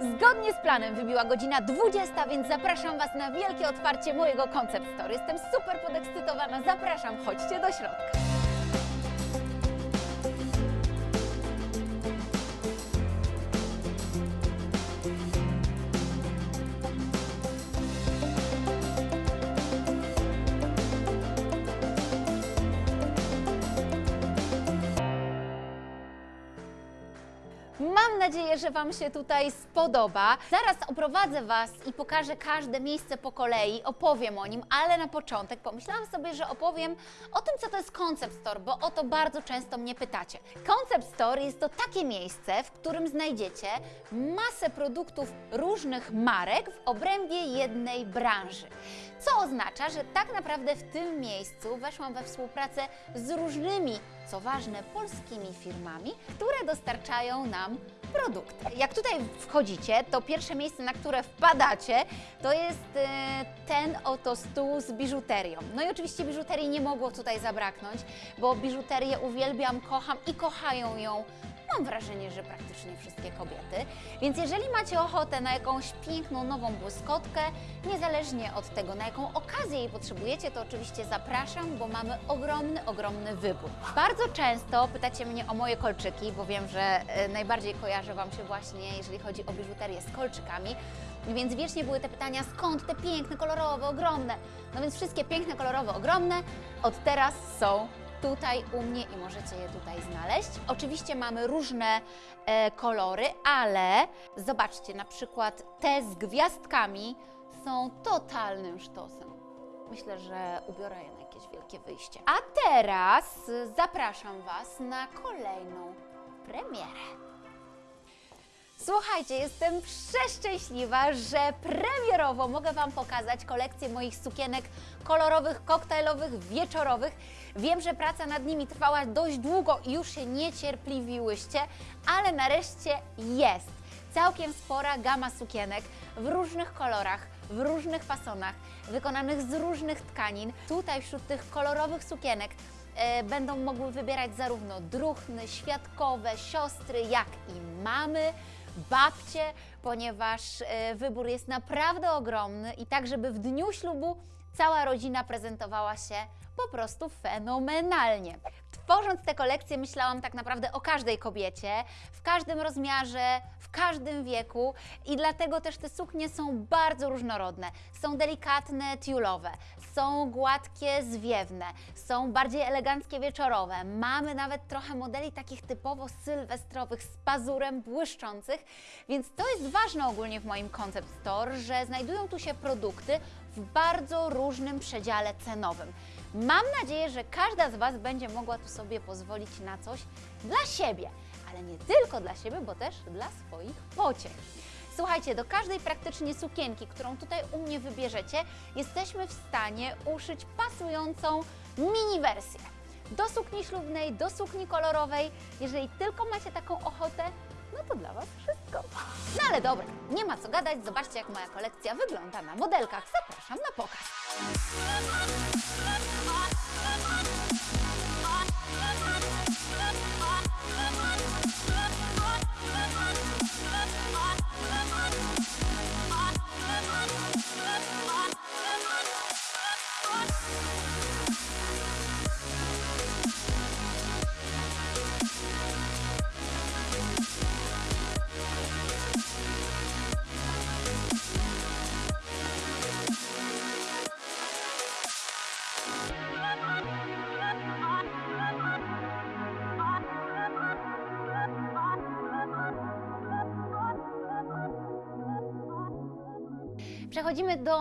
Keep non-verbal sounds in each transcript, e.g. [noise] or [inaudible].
Zgodnie z planem wybiła godzina 20, więc zapraszam Was na wielkie otwarcie mojego Concept Store. Jestem super podekscytowana, zapraszam, chodźcie do środka. Że Wam się tutaj spodoba. Zaraz oprowadzę Was i pokażę każde miejsce po kolei, opowiem o nim, ale na początek pomyślałam sobie, że opowiem o tym, co to jest Concept Store, bo o to bardzo często mnie pytacie. Concept Store jest to takie miejsce, w którym znajdziecie masę produktów różnych marek w obrębie jednej branży. Co oznacza, że tak naprawdę w tym miejscu weszłam we współpracę z różnymi, co ważne, polskimi firmami, które dostarczają nam produkty. Jak tutaj wchodzicie, to pierwsze miejsce, na które wpadacie, to jest e, ten oto stół z biżuterią. No i oczywiście biżuterii nie mogło tutaj zabraknąć, bo biżuterię uwielbiam, kocham i kochają ją Mam wrażenie, że praktycznie wszystkie kobiety. Więc jeżeli macie ochotę na jakąś piękną, nową błyskotkę, niezależnie od tego, na jaką okazję jej potrzebujecie, to oczywiście zapraszam, bo mamy ogromny, ogromny wybór. Bardzo często pytacie mnie o moje kolczyki, bo wiem, że e, najbardziej kojarzę Wam się właśnie, jeżeli chodzi o biżuterię, z kolczykami. Więc wiecznie były te pytania, skąd te piękne, kolorowe, ogromne. No więc wszystkie piękne, kolorowe, ogromne od teraz są tutaj u mnie i możecie je tutaj znaleźć. Oczywiście mamy różne e, kolory, ale zobaczcie, na przykład te z gwiazdkami są totalnym sztosem. Myślę, że ubiorę je na jakieś wielkie wyjście. A teraz zapraszam Was na kolejną premierę. Słuchajcie, jestem przeszczęśliwa, że premierowo mogę Wam pokazać kolekcję moich sukienek kolorowych, koktajlowych, wieczorowych. Wiem, że praca nad nimi trwała dość długo i już się niecierpliwiłyście, ale nareszcie jest. Całkiem spora gama sukienek w różnych kolorach, w różnych fasonach, wykonanych z różnych tkanin. Tutaj wśród tych kolorowych sukienek e, będą mogły wybierać zarówno druhny, świadkowe, siostry, jak i mamy babcie, ponieważ e, wybór jest naprawdę ogromny i tak, żeby w dniu ślubu cała rodzina prezentowała się po prostu fenomenalnie. Tworząc tę kolekcję, myślałam tak naprawdę o każdej kobiecie, w każdym rozmiarze, w każdym wieku i dlatego też te suknie są bardzo różnorodne. Są delikatne, tiulowe, są gładkie, zwiewne, są bardziej eleganckie, wieczorowe. Mamy nawet trochę modeli takich typowo sylwestrowych z pazurem, błyszczących, więc to jest ważne ogólnie w moim Concept Store, że znajdują tu się produkty w bardzo różnym przedziale cenowym. Mam nadzieję, że każda z Was będzie mogła tu sobie pozwolić na coś dla siebie, ale nie tylko dla siebie, bo też dla swoich pociech. Słuchajcie, do każdej praktycznie sukienki, którą tutaj u mnie wybierzecie, jesteśmy w stanie uszyć pasującą mini wersję. Do sukni ślubnej, do sukni kolorowej. Jeżeli tylko macie taką ochotę, no to dla Was wszystko. No ale dobra, nie ma co gadać, zobaczcie jak moja kolekcja wygląda na modelkach. Zapraszam na pokaz. Przechodzimy do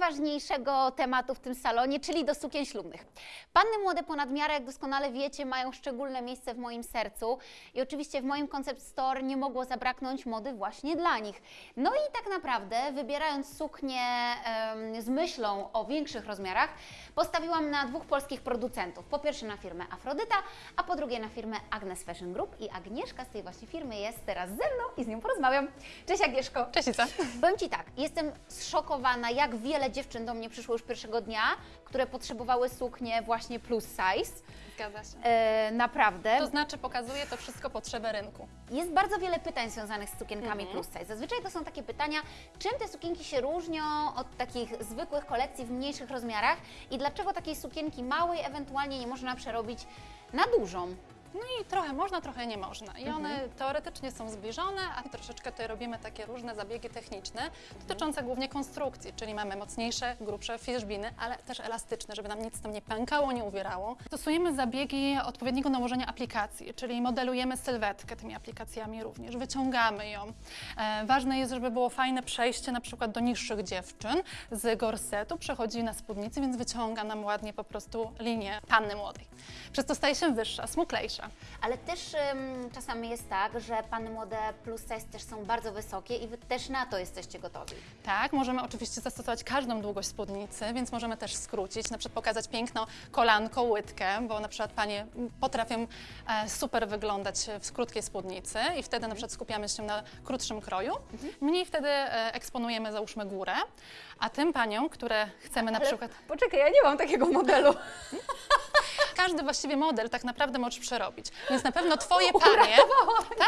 najważniejszego tematu w tym salonie, czyli do sukien ślubnych. Panny młode ponad miarę, jak doskonale wiecie, mają szczególne miejsce w moim sercu i oczywiście w moim Concept Store nie mogło zabraknąć mody właśnie dla nich. No i tak naprawdę, wybierając suknię em, z myślą o większych rozmiarach, postawiłam na dwóch polskich producentów. Po pierwsze na firmę Afrodyta, a po drugie na firmę Agnes Fashion Group i Agnieszka z tej właśnie firmy jest teraz ze mną i z nią porozmawiam. Cześć Agnieszko! Cześć Ica. Powiem Ci tak, jestem zszokowana, jak wiele dziewczyn do mnie przyszło już pierwszego dnia, które potrzebowały suknie właśnie plus size. Zgadza się. E, naprawdę. To znaczy pokazuje to wszystko potrzebę rynku. Jest bardzo wiele pytań związanych z sukienkami Mhm. plus size. Zazwyczaj to są takie pytania, czym te sukienki się różnią od takich zwykłych kolekcji w mniejszych rozmiarach i dlaczego takiej sukienki małej ewentualnie nie można przerobić na dużą. No i trochę można, trochę nie można. I one Mhm. teoretycznie są zbliżone, a troszeczkę tutaj robimy takie różne zabiegi techniczne Mhm. dotyczące głównie konstrukcji, czyli mamy mocniejsze, grubsze fierzbiny, ale też elastyczne, żeby nam nic tam nie pękało, nie uwierało. Stosujemy zabiegi odpowiedniego nałożenia aplikacji, czyli modelujemy sylwetkę tymi aplikacjami również, wyciągamy ją. E, ważne jest, żeby było fajne przejście na przykład do niższych dziewczyn z gorsetu, przechodzi na spódnicy, więc wyciąga nam ładnie po prostu linię panny młodej. Przez to staje się wyższa, smuklejsza. Ale też ym, czasami jest tak, że panny młode plus size też są bardzo wysokie i Wy też na to jesteście gotowi. Tak, możemy oczywiście zastosować każdą długość spódnicy, więc możemy też skrócić, na przykład pokazać piękną kolanko, łydkę, bo na przykład panie potrafią e, super wyglądać w krótkiej spódnicy i wtedy na przykład skupiamy się na krótszym kroju. Mniej wtedy e, eksponujemy załóżmy górę, a tym paniom, które chcemy na Ale przykład... Poczekaj, ja nie mam takiego modelu. [laughs] Każdy właściwie model tak naprawdę możesz przerobić. Więc na pewno twoje [laughs] panie,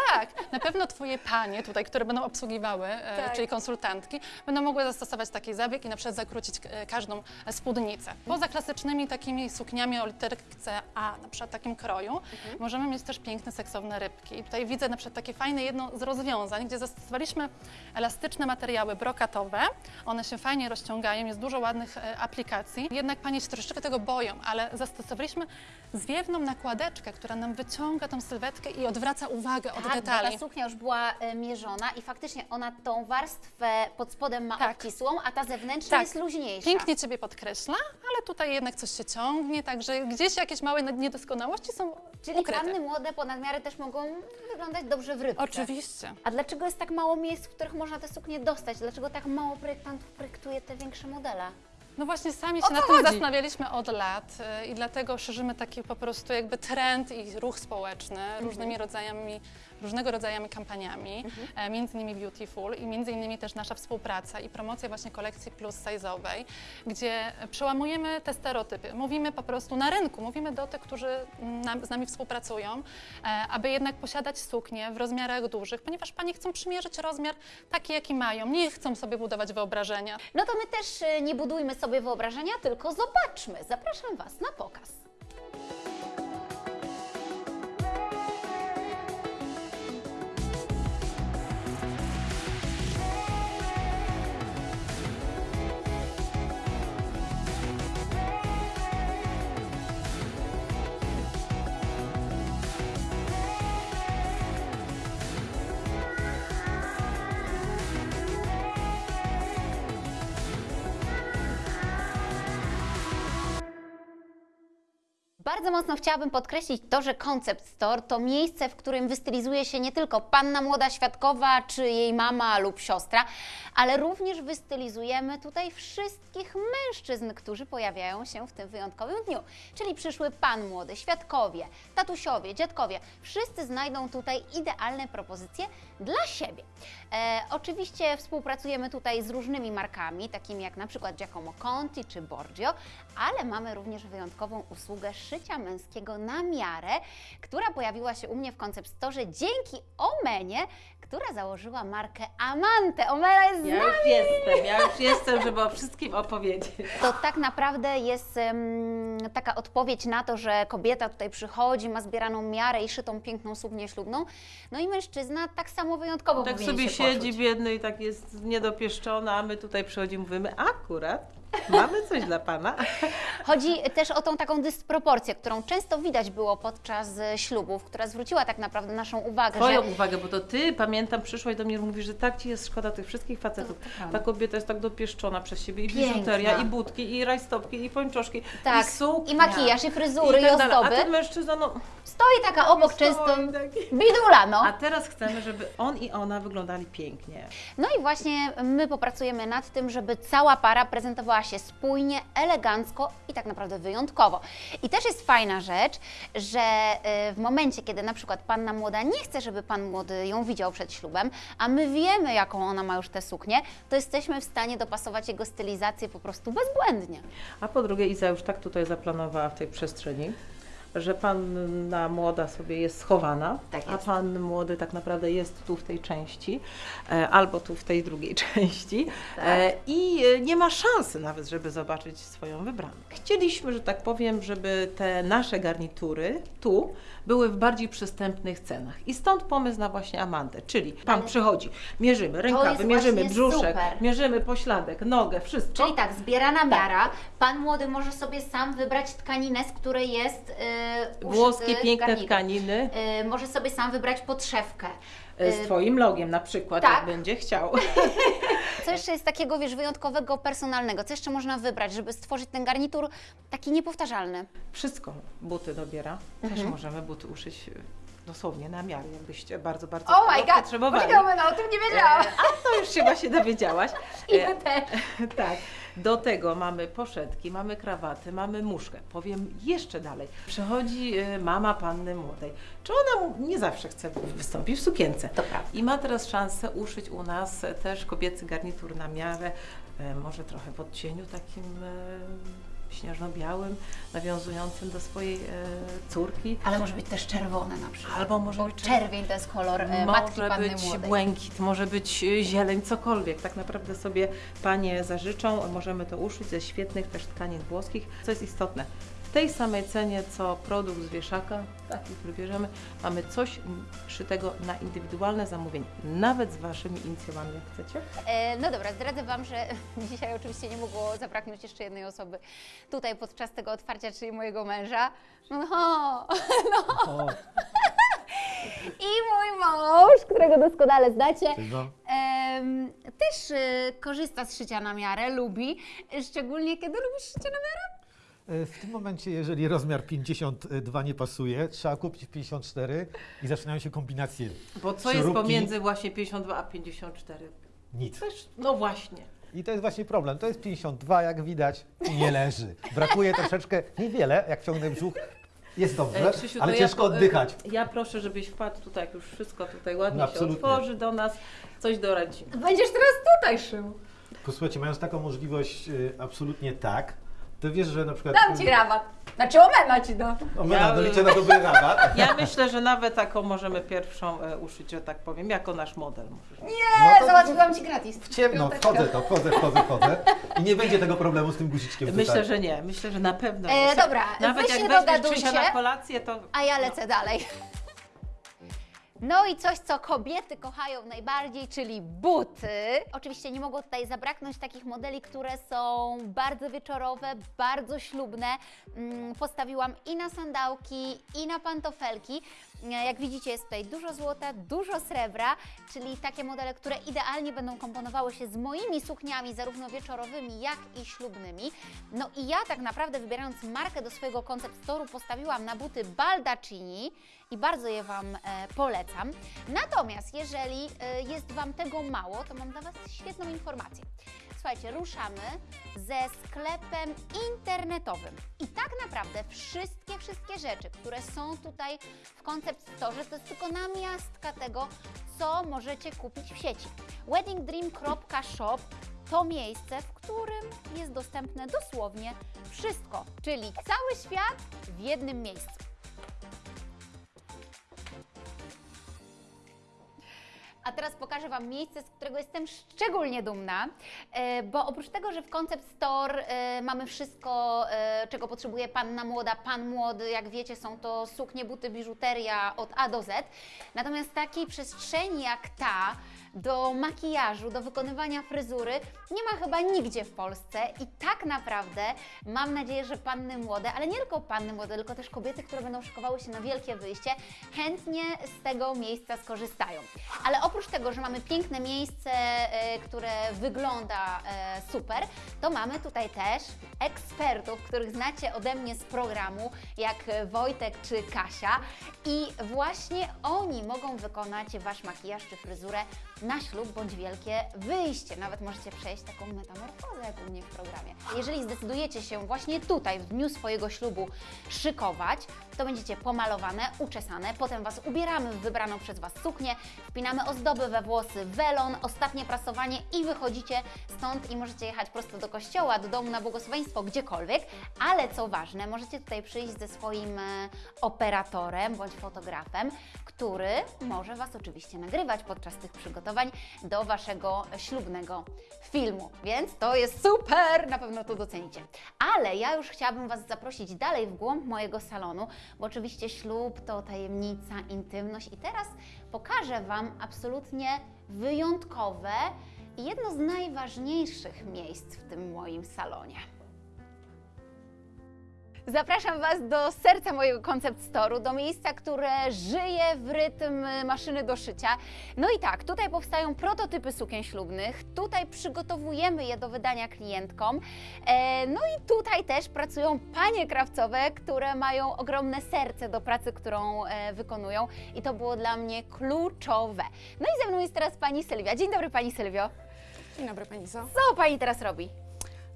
tak, na pewno twoje panie tutaj, które będą obsługiwały, e, Tak. czyli konsultantki, będą mogły zastosować taki zabieg i na przykład zakrócić e, każdą spódnicę. Poza klasycznymi takimi sukniami o literce A, na przykład takim kroju, możemy mieć też piękne, seksowne rybki. I tutaj widzę na przykład takie fajne jedno z rozwiązań, gdzie zastosowaliśmy elastyczne materiały brokatowe. One się fajnie rozciągają, jest dużo ładnych e, aplikacji. Jednak panie się troszeczkę tego boją, ale zastosowaliśmy zwiewną nakładeczkę, która nam wyciąga tą sylwetkę i odwraca uwagę od Tak, bo detali. ta suknia już była e, mierzona i faktycznie ona tą warstwę pod spodem ma Tak. obcisłą, a ta zewnętrzna Tak. jest luźniejsza. Pięknie Ciebie podkreśla, ale tutaj jednak coś się ciągnie, także gdzieś jakieś małe niedoskonałości są Czyli ukryte. panny młode po nadmiarę też mogą wyglądać dobrze w rybce. Oczywiście. A dlaczego jest tak mało miejsc, w których można te suknie dostać? Dlaczego tak mało projektantów projektuje te większe modele? No właśnie sami się nad tym chodzi? zastanawialiśmy od lat y, i dlatego szerzymy taki po prostu jakby trend i ruch społeczny Mhm. różnymi rodzajami, różnego rodzajami kampaniami, Mhm. e, między innymi Beautiful i między innymi też nasza współpraca i promocja właśnie kolekcji plus size'owej, gdzie przełamujemy te stereotypy. Mówimy po prostu na rynku, mówimy do tych, którzy nam, z nami współpracują, e, aby jednak posiadać suknie w rozmiarach dużych, ponieważ panie chcą przymierzyć rozmiar taki, jaki mają, nie chcą sobie budować wyobrażenia. No to my też e, nie budujmy sobie wyobrażenia, tylko zobaczmy. Zapraszam Was na pokaz. Bardzo mocno chciałabym podkreślić to, że Concept Store to miejsce, w którym wystylizuje się nie tylko panna młoda świadkowa, czy jej mama lub siostra, ale również wystylizujemy tutaj wszystkich mężczyzn, którzy pojawiają się w tym wyjątkowym dniu. Czyli przyszły pan młody, świadkowie, tatusiowie, dziadkowie. Wszyscy znajdą tutaj idealne propozycje dla siebie. E, oczywiście współpracujemy tutaj z różnymi markami, takimi jak na przykład Giacomo Conti czy Borgio, ale mamy również wyjątkową usługę szycia męskiego na miarę, która pojawiła się u mnie w Concept Store dzięki Omenie, która założyła markę Amante. Omena jest z Ja nami! już jestem, ja już jestem, żeby o wszystkim opowiedzieć. To tak naprawdę jest em, taka odpowiedź na to, że kobieta tutaj przychodzi, ma zbieraną miarę i szytą piękną suknię ślubną, no i mężczyzna tak samo wyjątkowo Tak sobie się siedzi poczuć. biedny i tak jest niedopieszczona, a my tutaj przychodzimy, mówimy akurat, mamy coś dla Pana. Chodzi też o tą taką dysproporcję, którą często widać było podczas e, ślubów, która zwróciła tak naprawdę naszą uwagę, Twoją że uwagę, bo to Ty, pamiętam, przyszłaś do mnie i mówisz, że tak Ci jest szkoda tych wszystkich facetów. Ta kobieta jest tak dopieszczona przez siebie i biżuteria, i budki, i rajstopki, i pończoszki, tak, i suknia. i makijaż, i fryzury, i, tak dalej. ozdoby. A ten mężczyzna, no... Stoi taka obok stoi często taki. bidula, no. A teraz chcemy, żeby on i ona wyglądali pięknie. No i właśnie my popracujemy nad tym, żeby cała para prezentowała się spójnie, elegancko i tak naprawdę wyjątkowo. I też jest fajna rzecz, że y, w momencie, kiedy na przykład panna młoda nie chce, żeby pan młody ją widział przed ślubem, a my wiemy, jaką ona ma już tę suknię, to jesteśmy w stanie dopasować jego stylizację po prostu bezbłędnie. A po drugie, Iza już tak tutaj zaplanowała w tej przestrzeni, że panna młoda sobie jest schowana, Tak a jest. pan młody tak naprawdę jest tu w tej części, e, albo tu w tej drugiej [laughs] części Tak. e, i e, nie ma szansy nawet, żeby zobaczyć swoją wybraną. Chcieliśmy, że tak powiem, żeby te nasze garnitury tu były w bardziej przystępnych cenach i stąd pomysł na właśnie Amandę, czyli pan Ale- przychodzi, mierzymy rękawy, mierzymy brzuszek, super. mierzymy pośladek, nogę, wszystko. Czyli tak, zbierana miara. Pan młody może sobie sam wybrać tkaninę, z której jest yy, Włoskie piękne garnitur. tkaniny Yy, może sobie sam wybrać podszewkę. E, z Twoim logiem na przykład, tak. jak będzie chciał. Co jeszcze jest takiego, wiesz, wyjątkowego, personalnego? Co jeszcze można wybrać, żeby stworzyć ten garnitur taki niepowtarzalny? Wszystko buty dobiera. Też Mhm. możemy buty uszyć dosłownie na miarę, jakbyście bardzo, bardzo Oh tego potrzebowali. no o tym nie E, A to już chyba się dowiedziałaś. [laughs] I E, my też. [laughs] tak. Do tego mamy poszetki, mamy krawaty, mamy muszkę. Powiem jeszcze dalej. Przychodzi e, mama panny młodej. Czy ona nie zawsze chce wystąpić w sukience? To prawda. I ma teraz szansę uszyć u nas też kobiecy garnitur na miarę, e, może trochę w odcieniu takim śnieżno-białym, nawiązującym do swojej e, córki. Ale może być też czerwone na przykład. Albo może Bo być czerwień to jest kolor e, matki może być młodej. błękit, może być e, zieleń, cokolwiek. Tak naprawdę sobie panie zażyczą. Możemy to uszyć ze świetnych też tkanin włoskich. Co jest istotne, tej samej cenie co produkt z wieszaka, taki, który bierzemy, mamy coś szytego na indywidualne zamówienie. Nawet z waszymi inicjałami, jak chcecie. E, No dobra, zdradzę Wam, że [laughs] dzisiaj oczywiście nie mogło zabraknąć jeszcze jednej osoby tutaj podczas tego otwarcia, czyli mojego męża. No, [laughs] O, I mój mąż, którego doskonale znacie, em, też e, korzysta z szycia na miarę, lubi, szczególnie kiedy lubisz szycie na miarę. E, W tym momencie, jeżeli rozmiar 52 nie pasuje, trzeba kupić 54 i zaczynają się kombinacje. Bo co jest Przeróbki. pomiędzy właśnie 52 a 54? Nic. Też, no właśnie. I to jest właśnie problem. To jest 52, jak widać, i nie leży. Brakuje troszeczkę, niewiele, jak ciągnę brzuch. Jest dobrze, E, Krzysiu, to ale ja ciężko oddychać. Ja proszę, żebyś wpadł tutaj, jak już wszystko tutaj ładnie No, się absolutnie. otworzy do nas, coś doradzimy. Będziesz teraz tutaj szył. Posłuchajcie, mając taką możliwość, y, absolutnie tak, to wiesz, że na przykład... Dam Ci rabat. Znaczy omena Ci dam. O, Ja- liczę na dobry rabat. [laughs] Ja myślę, że nawet taką możemy pierwszą e, uszyć, że tak powiem, jako nasz model. Możesz. Nie, No załatwiłam Ci gratis. W ciemno, wchodzę to, wchodzę, wchodzę, wchodzę. I nie będzie tego problemu z tym guziczkiem Myślę, tutaj. że nie. Myślę, że na pewno. E, jest. dobra, Nawet wy jak się weźmiesz dogadujcie. Na kolację, to A ja lecę dalej. No i coś, co kobiety kochają najbardziej, czyli buty. Oczywiście nie mogło tutaj zabraknąć takich modeli, które są bardzo wieczorowe, bardzo ślubne. Mm, Postawiłam i na sandałki, i na pantofelki. E, Jak widzicie, jest tutaj dużo złota, dużo srebra, czyli takie modele, które idealnie będą komponowały się z moimi sukniami, zarówno wieczorowymi, jak i ślubnymi. No i ja tak naprawdę wybierając markę do swojego koncept postawiłam na buty Baldacchini i bardzo je Wam e, polecam. Natomiast jeżeli e, jest Wam tego mało, to mam dla Was świetną informację. Słuchajcie, ruszamy ze sklepem internetowym. I tak naprawdę wszystkie, wszystkie rzeczy, które są tutaj w Concept Store, to jest tylko namiastka tego, co możecie kupić w sieci. weddingdream.shop to miejsce, w którym jest dostępne dosłownie wszystko, czyli cały świat w jednym miejscu. A teraz pokażę Wam miejsce, z którego jestem szczególnie dumna, e, bo oprócz tego, że w Concept Store e, mamy wszystko, e, czego potrzebuje panna młoda, pan młody, jak wiecie, są to suknie, buty, biżuteria od A do Z. Natomiast takiej przestrzeni jak ta, do makijażu, do wykonywania fryzury nie ma chyba nigdzie w Polsce i tak naprawdę mam nadzieję, że panny młode, ale nie tylko panny młode, tylko też kobiety, które będą szykowały się na wielkie wyjście, chętnie z tego miejsca skorzystają. Ale oprócz tego, że mamy piękne miejsce, e, które wygląda e, super, to mamy tutaj też ekspertów, których znacie ode mnie z programu, jak Wojtek czy Kasia i właśnie oni mogą wykonać Wasz makijaż czy fryzurę na ślub bądź wielkie wyjście. Nawet możecie przejść taką metamorfozę jak u mnie w programie. Jeżeli zdecydujecie się właśnie tutaj, w dniu swojego ślubu szykować, to będziecie pomalowane, uczesane, potem Was ubieramy w wybraną przez Was suknię, wpinamy ozdoby we włosy, welon, ostatnie prasowanie i wychodzicie stąd i możecie jechać prosto do kościoła, do domu na błogosławieństwo, gdziekolwiek, ale co ważne, możecie tutaj przyjść ze swoim e, operatorem bądź fotografem, który może Was oczywiście nagrywać podczas tych przygotowań do Waszego ślubnego filmu, więc to jest super, na pewno to docenicie. Ale ja już chciałabym Was zaprosić dalej w głąb mojego salonu, bo oczywiście ślub to tajemnica, intymność i teraz pokażę Wam absolutnie wyjątkowe i jedno z najważniejszych miejsc w tym moim salonie. Zapraszam Was do serca mojego koncept storu, do miejsca, które żyje w rytm maszyny do szycia. No i tak, tutaj powstają prototypy sukien ślubnych, tutaj przygotowujemy je do wydania klientkom. E, no i tutaj też pracują panie krawcowe, które mają ogromne serce do pracy, którą e, wykonują i to było dla mnie kluczowe. No i ze mną jest teraz pani Sylwia. Dzień dobry pani Sylwio. Dzień dobry Pani Zo. Co pani teraz robi?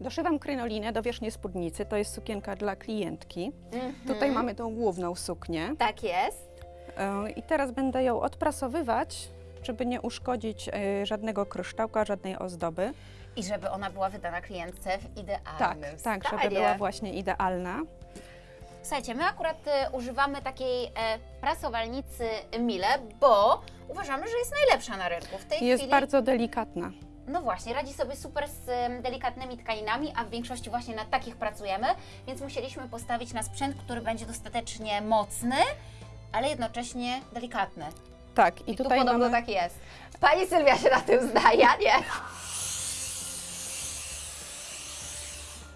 Doszywam krynolinę do wierzchniej spódnicy, to jest sukienka dla klientki. Mhm. Tutaj mamy tą główną suknię Tak jest. E, i teraz będę ją odprasowywać, żeby nie uszkodzić e, żadnego kryształka, żadnej ozdoby. I żeby ona była wydana klientce w idealnym Tak, tak, żeby była właśnie idealna. Słuchajcie, my akurat e, używamy takiej prasowalnicy Mile, bo uważamy, że jest najlepsza na rynku. W tej Jest chwili, bardzo delikatna. No właśnie, radzi sobie super z delikatnymi tkaninami, a w większości właśnie na takich pracujemy, więc musieliśmy postawić na sprzęt, który będzie dostatecznie mocny, ale jednocześnie delikatny. Tak, i, I tu tutaj podobno mamy... tak jest. Pani Sylwia się na tym zna, ja nie.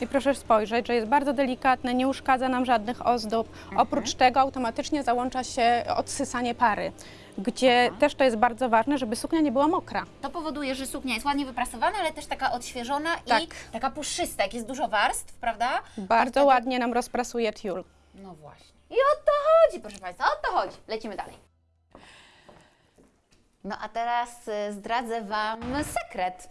I proszę spojrzeć, że jest bardzo delikatne, nie uszkadza nam żadnych ozdób. Mhm. Oprócz tego automatycznie załącza się odsysanie pary, gdzie też to jest bardzo ważne, żeby suknia nie była mokra. To powoduje, że suknia jest ładnie wyprasowana, ale też taka odświeżona Tak. i taka puszysta, jak jest dużo warstw, prawda? Bardzo wtedy- ładnie nam rozprasuje tiul. No właśnie. I o to chodzi, proszę Państwa, o to chodzi. Lecimy dalej. No a teraz y, zdradzę Wam sekret.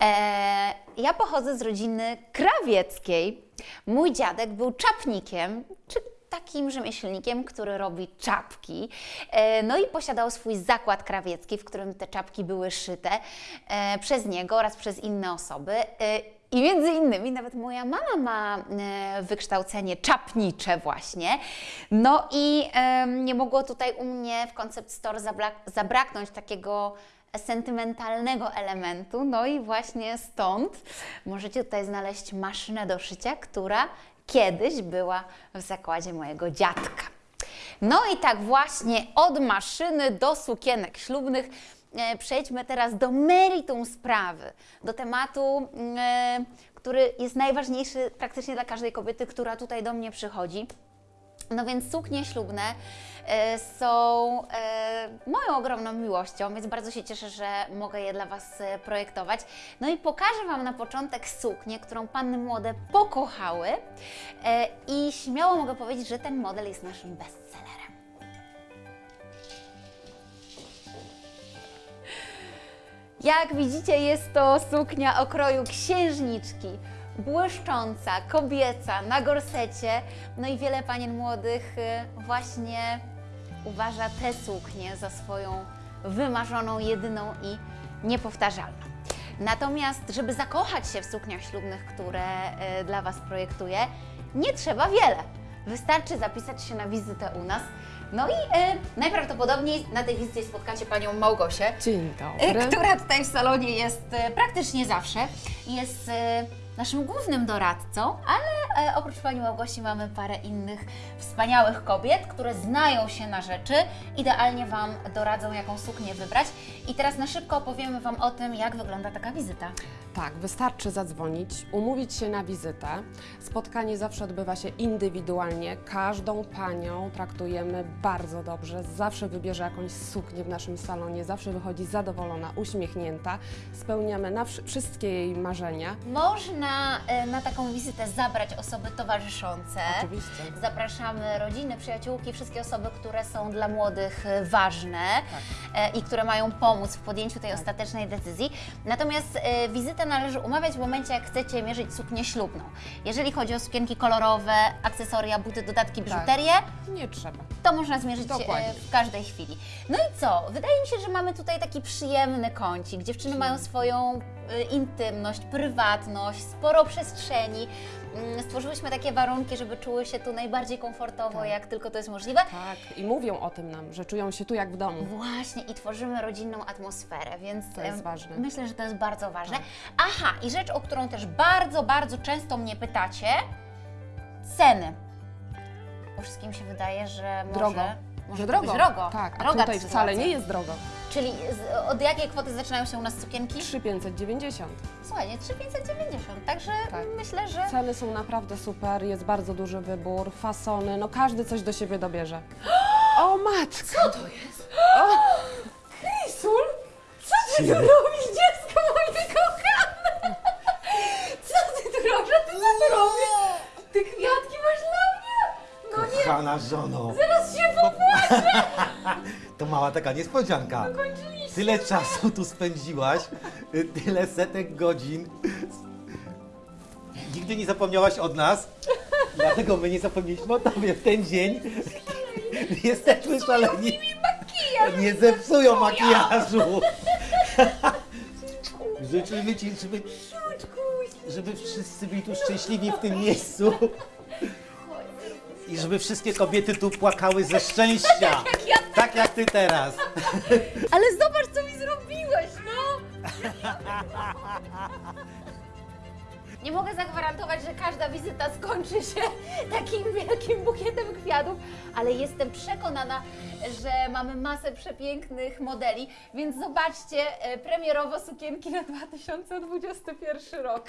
E, ja pochodzę z rodziny krawieckiej. Mój dziadek był czapnikiem, czy takim rzemieślnikiem, który robi czapki. E, no i posiadał swój zakład krawiecki, w którym te czapki były szyte e, przez niego oraz przez inne osoby. E, i między innymi nawet moja mama ma wykształcenie czapnicze właśnie. No i nie mogło tutaj u mnie w Concept Store zabrak- zabraknąć takiego sentymentalnego elementu. No i właśnie stąd możecie tutaj znaleźć maszynę do szycia, która kiedyś była w zakładzie mojego dziadka. No i tak właśnie od maszyny do sukienek ślubnych e, przejdźmy teraz do meritum sprawy, do tematu, e, który jest najważniejszy praktycznie dla każdej kobiety, która tutaj do mnie przychodzi. No więc suknie ślubne e, są e, moją ogromną miłością, więc bardzo się cieszę, że mogę je dla Was e, projektować. No i pokażę Wam na początek suknię, którą panny młode pokochały i śmiało mogę powiedzieć, że ten model jest naszym bestsellerem. Jak widzicie, jest to suknia o kroju księżniczki, błyszcząca, kobieca, na gorsecie. No i wiele panien młodych y, właśnie uważa tę suknię za swoją wymarzoną, jedyną i niepowtarzalną. Natomiast, żeby zakochać się w sukniach ślubnych, które y, dla Was projektuję, nie trzeba wiele. Wystarczy zapisać się na wizytę u nas. No i y, najprawdopodobniej na tej wizycie spotkacie Panią Małgosię, Dzień E, która tutaj w salonie jest e, praktycznie zawsze. Jest e, naszym głównym doradcą, ale e, oprócz Pani Małgosi mamy parę innych wspaniałych kobiet, które znają się na rzeczy, idealnie Wam doradzą, jaką suknię wybrać. I teraz na szybko opowiemy Wam o tym, jak wygląda taka wizyta. Tak, wystarczy zadzwonić, umówić się na wizytę. Spotkanie zawsze odbywa się indywidualnie. Każdą panią traktujemy bardzo dobrze. Zawsze wybierze jakąś suknię w naszym salonie, zawsze wychodzi zadowolona, uśmiechnięta. Spełniamy na wszy- wszystkie jej marzenia. Można e, na taką wizytę zabrać osoby towarzyszące. Oczywiście. Zapraszamy rodziny, przyjaciółki, wszystkie osoby, które są dla młodych e, ważne e, i które mają pomóc w podjęciu tej ostatecznej decyzji. Natomiast e, wizytę należy umawiać w momencie, jak chcecie mierzyć suknię ślubną. Jeżeli chodzi o sukienki kolorowe, akcesoria, buty, dodatki, biżuterię, Nie trzeba. to można zmierzyć Dokładnie. w każdej chwili. No i co? Wydaje mi się, że mamy tutaj taki przyjemny kącik. Dziewczyny mają swoją intymność, prywatność, sporo przestrzeni. Mm, Stworzyłyśmy takie warunki, żeby czuły się tu najbardziej komfortowo, Tak. jak tylko to jest możliwe. Tak, i mówią o tym nam, że czują się tu jak w domu. Właśnie i tworzymy rodzinną atmosferę, więc To jest ważne. myślę, że to jest bardzo ważne. Tak. Aha, i rzecz, o którą też bardzo, bardzo często mnie pytacie, ceny. Wszystkim się wydaje, że może, Drogo. Może drogo. drogo. Tak, a Droga tutaj wcale nie jest drogo. Czyli z, od jakiej kwoty zaczynają się u nas sukienki? 3590. Słuchajcie, 3590, także Tak. myślę, że... Ceny są naprawdę super, jest bardzo duży wybór, fasony, no każdy coś do siebie dobierze. [gasps] O matko! Co to jest? Krysul? Co ty tu robisz, dziecko moje kochane? Co ty tu robisz? A ty co tu robisz? Ty kwiatki masz dla mnie? No nie, Kochana żono, popłaczę! [laughs] to mała taka niespodzianka. Tyle czasu tu spędziłaś, y, tyle setek godzin. Nigdy nie zapomniałaś od nas, dlatego my nie zapomnieliśmy o tobie w ten dzień. Jesteśmy szaleni. Nie zepsują makijażu. [laughs] Życzymy Ci, żeby, żeby wszyscy byli tu szczęśliwi w tym miejscu. I żeby wszystkie kobiety tu płakały ze szczęścia. Tak jak ty teraz. [laughs] Ale zobacz, co mi zrobiłeś, no! Nie mogę zagwarantować, że każda wizyta skończy się takim wielkim bukietem kwiatów, ale jestem przekonana, że mamy masę przepięknych modeli, więc zobaczcie e, premierowo sukienki na 2021 rok.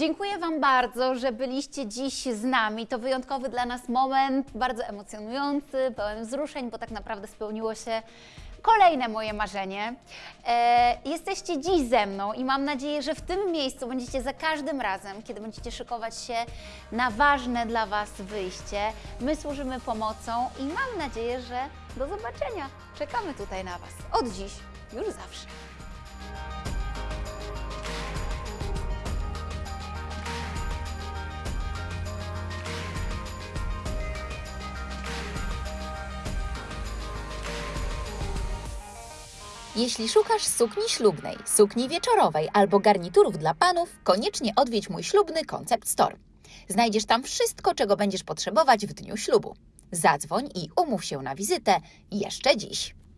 Dziękuję Wam bardzo, że byliście dziś z nami. To wyjątkowy dla nas moment, bardzo emocjonujący, pełen wzruszeń, bo tak naprawdę spełniło się kolejne moje marzenie. E, jesteście dziś ze mną i mam nadzieję, że w tym miejscu będziecie za każdym razem, kiedy będziecie szykować się na ważne dla Was wyjście. My służymy pomocą i mam nadzieję, że do zobaczenia. Czekamy tutaj na Was. Od dziś, już zawsze. Jeśli szukasz sukni ślubnej, sukni wieczorowej albo garniturów dla panów, koniecznie odwiedź mój ślubny Concept Store. Znajdziesz tam wszystko, czego będziesz potrzebować w dniu ślubu. Zadzwoń i umów się na wizytę jeszcze dziś.